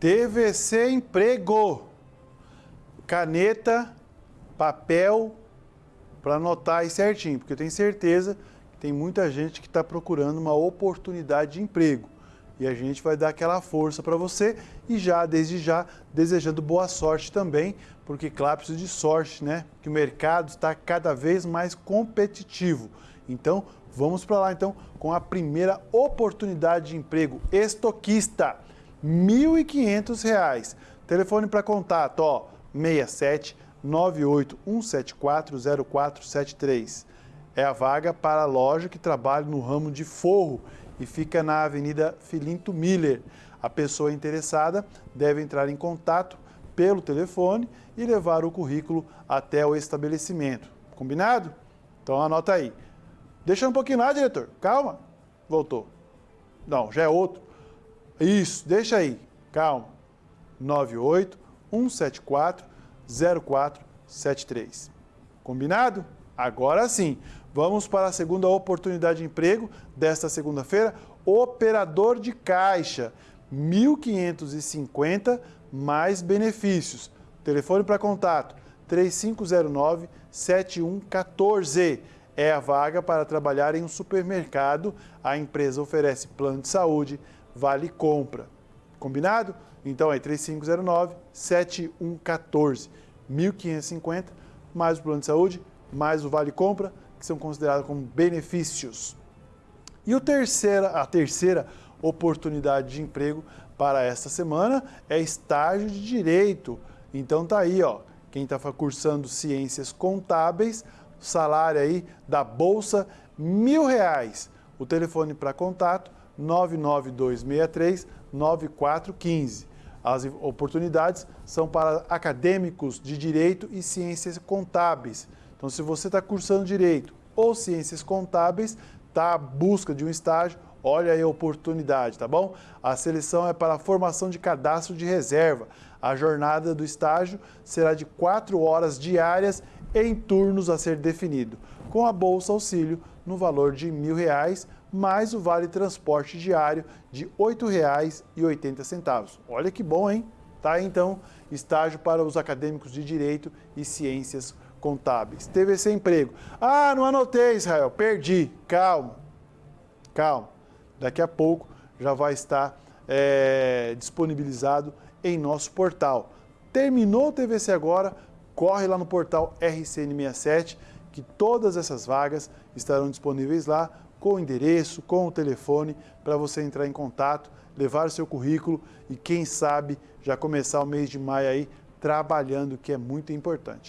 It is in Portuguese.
TVC Emprego. Caneta, papel, para anotar aí certinho, porque eu tenho certeza que tem muita gente que está procurando uma oportunidade de emprego. E a gente vai dar aquela força para você e já, desde já, desejando boa sorte também, porque claro, precisa de sorte, né? Que o mercado está cada vez mais competitivo. Então, vamos para lá então com a primeira oportunidade de emprego estoquista. R$ 1.500. Telefone para contato, ó, 67 98 174 0473. É a vaga para a loja que trabalha no ramo de forro e fica na Avenida Filinto Miller. A pessoa interessada deve entrar em contato pelo telefone e levar o currículo até o estabelecimento. Combinado? Então anota aí. Deixa um pouquinho lá, diretor. Calma. Voltou. Não, já é outro. Isso, deixa aí. Calma. 98 174 0473. Combinado? Agora sim. Vamos para a segunda oportunidade de emprego desta segunda-feira. Operador de caixa. 1.550 mais benefícios. Telefone para contato 3509-7114. É a vaga para trabalhar em um supermercado. A empresa oferece plano de saúde, vale compra. Combinado? Então é 3509-7114. 1.550 mais o plano de saúde, mais o vale compra, que são considerados como benefícios. E o terceira, a terceira oportunidade de emprego para esta semana é estágio de direito. Então tá aí, ó, quem está cursando ciências contábeis, salário aí da bolsa mil reais. O telefone para contato 99263 9415. As oportunidades são para acadêmicos de direito e ciências contábeis. Então, se você está cursando direito ou ciências contábeis, está à busca de um estágio, olha aí a oportunidade, tá bom? A seleção é para a formação de cadastro de reserva. A jornada do estágio será de quatro horas diárias em turnos a ser definido, com a Bolsa Auxílio no valor de R$ reais mais o vale transporte diário de R$ 8,80. Olha que bom, hein? Tá, então, estágio para os acadêmicos de Direito e Ciências Contábeis. TVC Emprego. Ah, não anotei, Israel, perdi. Calma, calma. Daqui a pouco já vai estar é, disponibilizado em nosso portal. Terminou o TVC agora, corre lá no portal RCN67, que todas essas vagas estarão disponíveis lá com o endereço, com o telefone, para você entrar em contato, levar o seu currículo e quem sabe já começar o mês de maio aí trabalhando, que é muito importante.